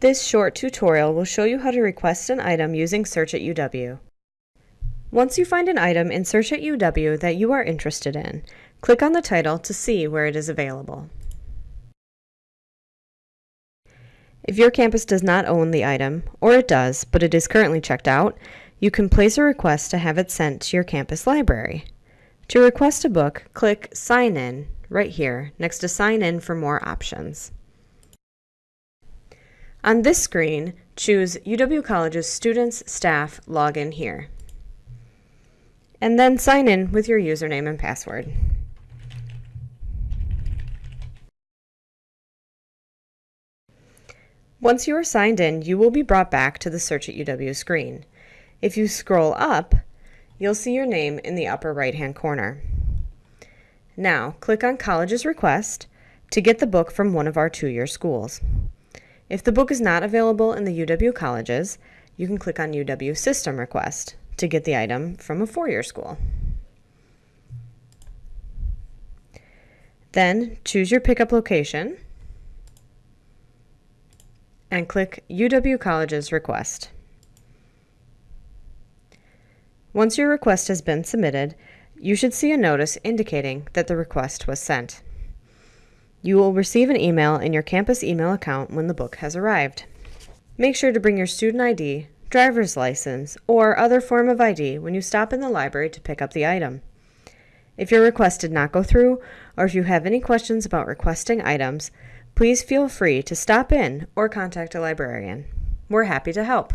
This short tutorial will show you how to request an item using Search at UW. Once you find an item in Search at UW that you are interested in, click on the title to see where it is available. If your campus does not own the item, or it does, but it is currently checked out, you can place a request to have it sent to your campus library. To request a book, click Sign In right here next to Sign In for more options. On this screen, choose UW College's Students Staff Login here. And then sign in with your username and password. Once you are signed in, you will be brought back to the Search at UW screen. If you scroll up, you'll see your name in the upper right-hand corner. Now, click on College's Request to get the book from one of our two-year schools. If the book is not available in the UW colleges, you can click on UW System Request to get the item from a four-year school. Then choose your pickup location and click UW Colleges Request. Once your request has been submitted, you should see a notice indicating that the request was sent. You will receive an email in your campus email account when the book has arrived. Make sure to bring your student ID, driver's license, or other form of ID when you stop in the library to pick up the item. If your request did not go through, or if you have any questions about requesting items, please feel free to stop in or contact a librarian. We're happy to help.